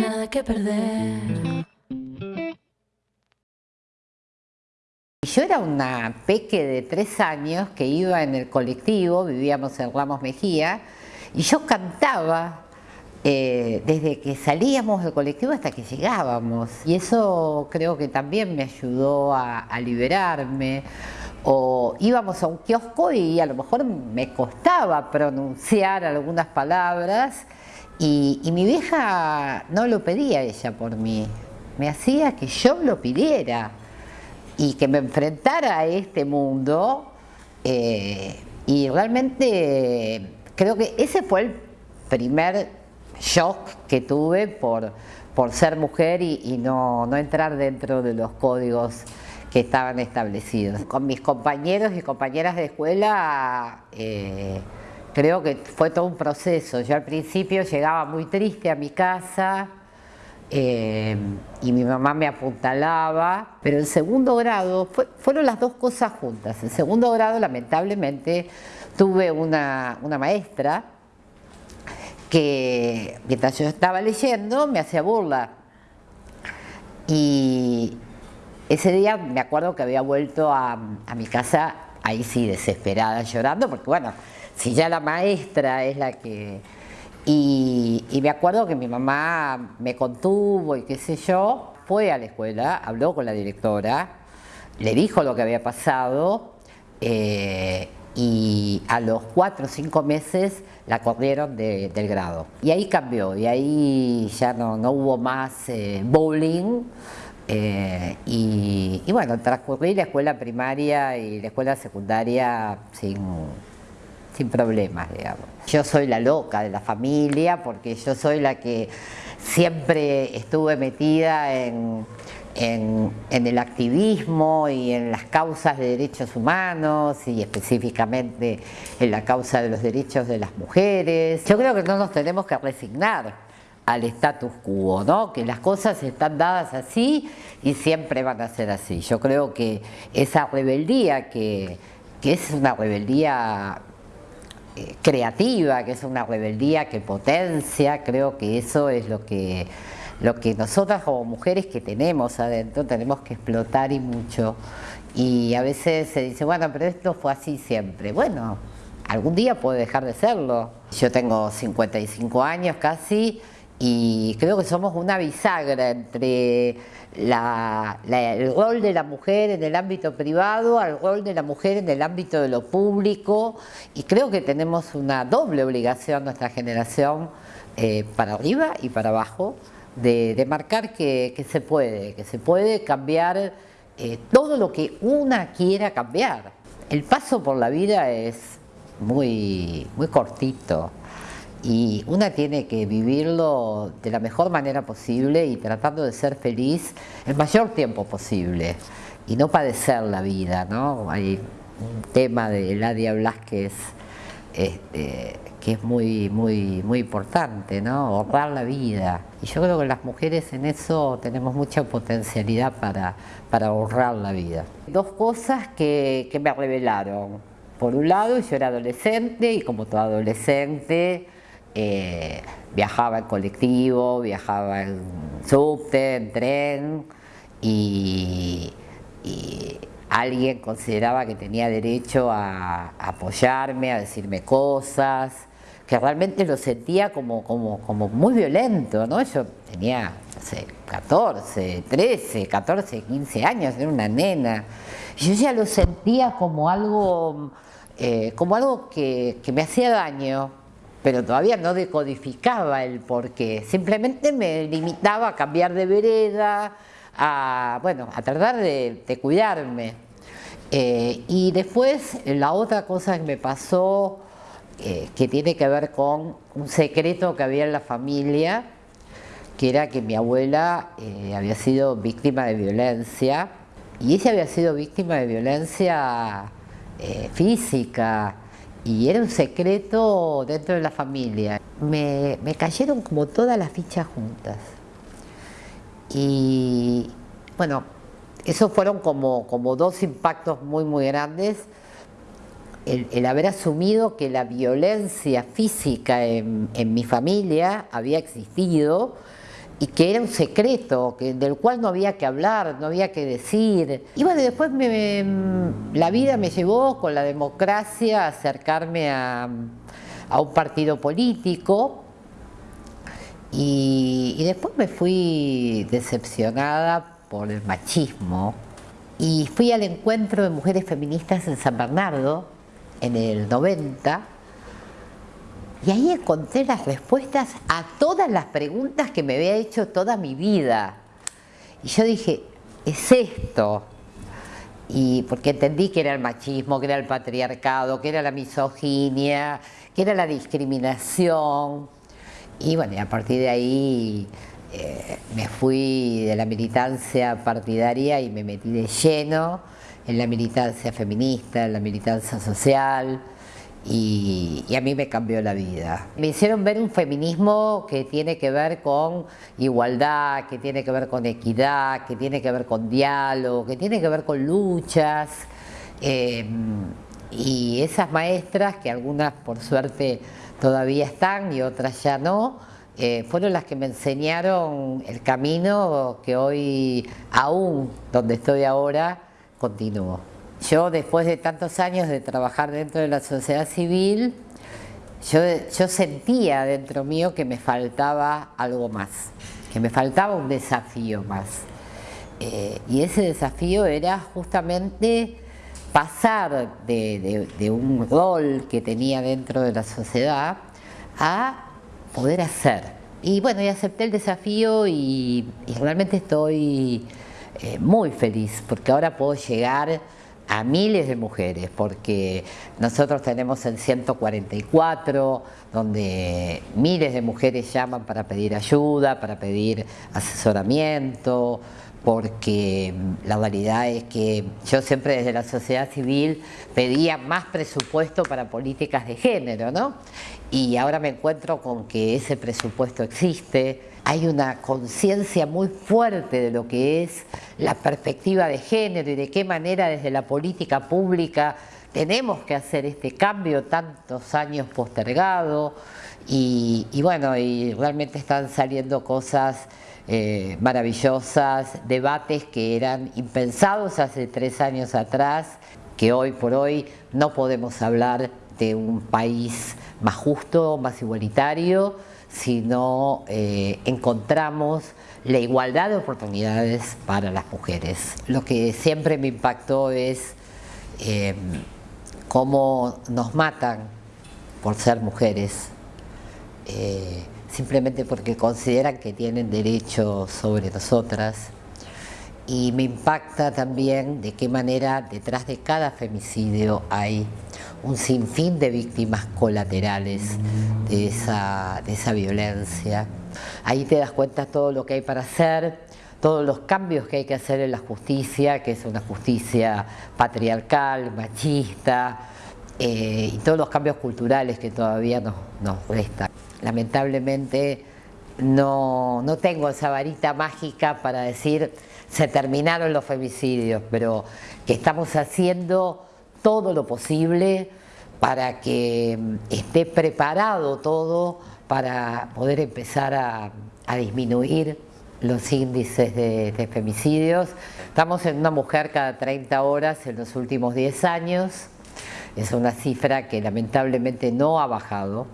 Nada que perder. Yo era una peque de tres años que iba en el colectivo, vivíamos en Ramos Mejía, y yo cantaba eh, desde que salíamos del colectivo hasta que llegábamos. Y eso creo que también me ayudó a, liberarme. O íbamos a un kiosco y a lo mejor me costaba pronunciar algunas palabras y, mi vieja no lo pedía ella por mí, me hacía que yo lo pidiera y que me enfrentara a este mundo eh, y realmente creo que ese fue el primer shock que tuve por, por ser mujer y, no, no, entrar dentro de los códigos que estaban establecidos. Con mis compañeros y compañeras de escuela eh, creo que fue todo un proceso. Yo al principio llegaba muy triste a mi casa, eh, y mi mamá me apuntalaba, pero en segundo grado fueron las dos cosas juntas. En segundo grado, lamentablemente, tuve una, maestra que mientras yo estaba leyendo me hacía burla. Y ese día me acuerdo que había vuelto a, mi casa, ahí sí, desesperada, llorando, porque bueno, si ya la maestra es la que y, me acuerdo que mi mamá me contuvo y qué sé yo, fue a la escuela, habló con la directora, le dijo lo que había pasado eh, y a los cuatro o cinco meses la corrieron del grado. Y ahí cambió, y ahí ya no, no hubo más eh, bowling. Eh, y, bueno, transcurrí la escuela primaria y la escuela secundaria sin, sin problemas, digamos. Yo soy la loca de la familia porque yo soy la que siempre estuve metida en, el activismo y en las causas de derechos humanos y específicamente en la causa de los derechos de las mujeres. Yo creo que no nos tenemos que resignar al status quo, ¿no? que las cosas están dadas así y siempre van a ser así. Yo creo que esa rebeldía que, que es una rebeldía eh, creativa, que es una rebeldía que potencia, creo que eso es lo que, lo que nosotras como mujeres que tenemos adentro tenemos que explotar y mucho. Y a veces se dice, bueno, pero esto fue así siempre. Bueno, algún día puede dejar de serlo. Yo tengo 55 años casi y creo que somos una bisagra entre el rol de la mujer en el ámbito privado al rol de la mujer en el ámbito de lo público y creo que tenemos una doble obligación nuestra generación eh, para arriba y para abajo de, marcar que, se puede, que se puede cambiar eh, todo lo que una quiera cambiar. El paso por la vida es muy, muy cortito y una tiene que vivirlo de la mejor manera posible y tratando de ser feliz el mayor tiempo posible y no padecer la vida, ¿no? Hay un tema de Ladia Blasquez este, que es muy, muy, muy importante, ¿no? Ahorrar la vida. Y yo creo que las mujeres en eso tenemos mucha potencialidad para, para ahorrar la vida. Dos cosas que, que me revelaron. Por un lado, yo era adolescente y como todo adolescente, eh, viajaba en colectivo, viajaba en subte, en tren y, alguien consideraba que tenía derecho a, apoyarme, a decirme cosas, que realmente lo sentía como, como, muy violento, ¿no? Yo tenía, no sé, 14, 13, 14, 15 años, era una nena. Yo ya lo sentía como algo, eh, como algo que, que me hacía daño, pero todavía no decodificaba el porqué, simplemente me limitaba a cambiar de vereda, a, bueno, a tratar de, cuidarme. Eh, y después la otra cosa que me pasó, eh, que tiene que ver con un secreto que había en la familia, que era que mi abuela eh, había sido víctima de violencia, y ella había sido víctima de violencia física, y era un secreto dentro de la familia. Me, cayeron como todas las fichas juntas. Y bueno, esos fueron como, como dos impactos muy, muy grandes. El, haber asumido que la violencia física en, mi familia había existido y que era un secreto, que, del cual no había que hablar, no había que decir. Y bueno, después la vida me llevó con la democracia a acercarme a un partido político. Y, después me fui decepcionada por el machismo. Y fui al encuentro de mujeres feministas en San Bernardo en el 90 y ahí encontré las respuestas a todas las preguntas que me había hecho toda mi vida. Y yo dije, es esto. Y porque entendí que era el machismo, que era el patriarcado, que era la misoginia, que era la discriminación. Y bueno, y a partir de ahí eh, me fui de la militancia partidaria y me metí de lleno en la militancia feminista, en la militancia social, y, a mí me cambió la vida. Me hicieron ver un feminismo que tiene que ver con igualdad, que tiene que ver con equidad, que tiene que ver con diálogo, que tiene que ver con luchas. Eh, y esas maestras, que algunas por suerte todavía están y otras ya no, eh, fueron las que me enseñaron el camino que hoy, aún donde estoy ahora, continúo. Yo después de tantos años de trabajar dentro de la sociedad civil, yo, yo sentía dentro mío que me faltaba algo más, que me faltaba un desafío más. Eh, y ese desafío era justamente pasar de, un rol que tenía dentro de la sociedad a poder hacer. Y bueno, y acepté el desafío y, realmente estoy eh, muy feliz porque ahora puedo llegar a miles de mujeres, porque nosotros tenemos el 144, donde miles de mujeres llaman para pedir ayuda, para pedir asesoramiento, porque la realidad es que yo siempre desde la sociedad civil pedía más presupuesto para políticas de género, ¿no? Y ahora me encuentro con que ese presupuesto existe, hay una conciencia muy fuerte de lo que es la perspectiva de género y de qué manera desde la política pública tenemos que hacer este cambio tantos años postergado. Y, bueno, y realmente están saliendo cosas eh, maravillosas, debates que eran impensados hace tres años atrás, que hoy por hoy no podemos hablar de un país más justo, más igualitario, si no eh, encontramos la igualdad de oportunidades para las mujeres. Lo que siempre me impactó es eh, cómo nos matan por ser mujeres simplemente porque consideran que tienen derecho sobre nosotras. Y me impacta también de qué manera detrás de cada femicidio hay un sinfín de víctimas colaterales de esa, de esa violencia. Ahí te das cuenta todo lo que hay para hacer, todos los cambios que hay que hacer en la justicia, que es una justicia patriarcal, machista, eh, y todos los cambios culturales que todavía nos, nos restan lamentablemente no, tengo esa varita mágica para decir se terminaron los femicidios, pero que estamos haciendo todo lo posible para que mm, esté preparado todo para poder empezar a, disminuir los índices de, de, femicidios. Estamos en una mujer cada 30 horas en los últimos 10 años, es una cifra que lamentablemente no ha bajado.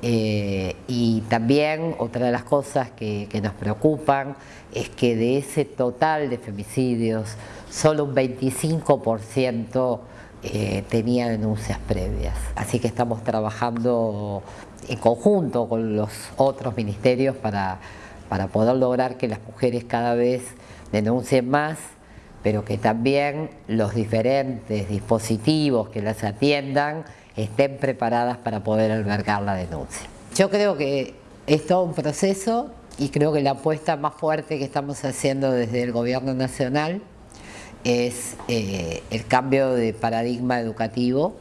Eh, y también otra de las cosas que, nos preocupan es que de ese total de femicidios, solo un 25% eh, tenía denuncias previas. Así que estamos trabajando en conjunto con los otros ministerios para, para poder lograr que las mujeres cada vez denuncien más, pero que también los diferentes dispositivos que las atiendan estén preparadas para poder albergar la denuncia. Yo creo que es todo un proceso y creo que la apuesta más fuerte que estamos haciendo desde el gobierno nacional es eh, el cambio de paradigma educativo,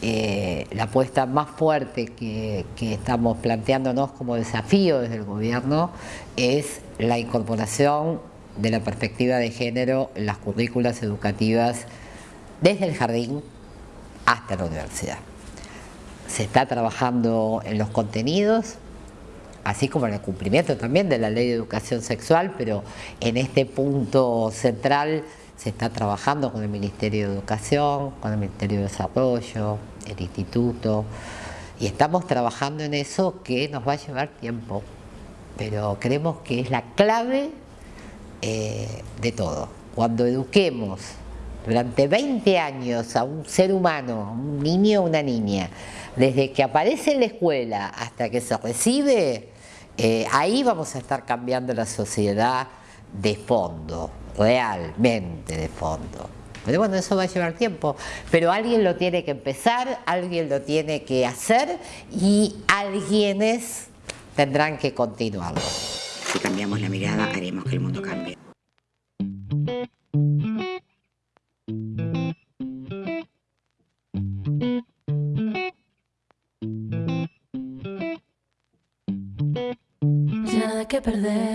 eh, la apuesta más fuerte que, que, estamos planteándonos como desafío desde el gobierno es la incorporación de la perspectiva de género en las currículas educativas desde el jardín hasta la universidad. Se está trabajando en los contenidos, así como en el cumplimiento también de la ley de educación sexual, pero en este punto central se está trabajando con el Ministerio de Educación, con el Ministerio de Desarrollo, el Instituto, y estamos trabajando en eso que nos va a llevar tiempo, pero creemos que es la clave eh, de todo. Cuando eduquemos durante 20 años a un ser humano, un niño o una niña, desde que aparece en la escuela hasta que se recibe, eh, ahí vamos a estar cambiando la sociedad de fondo, realmente de fondo. Pero bueno, eso va a llevar tiempo, pero alguien lo tiene que empezar, alguien lo tiene que hacer y alguienes tendrán que continuarlo. Si cambiamos la mirada, haremos que el mundo cambie. Perder.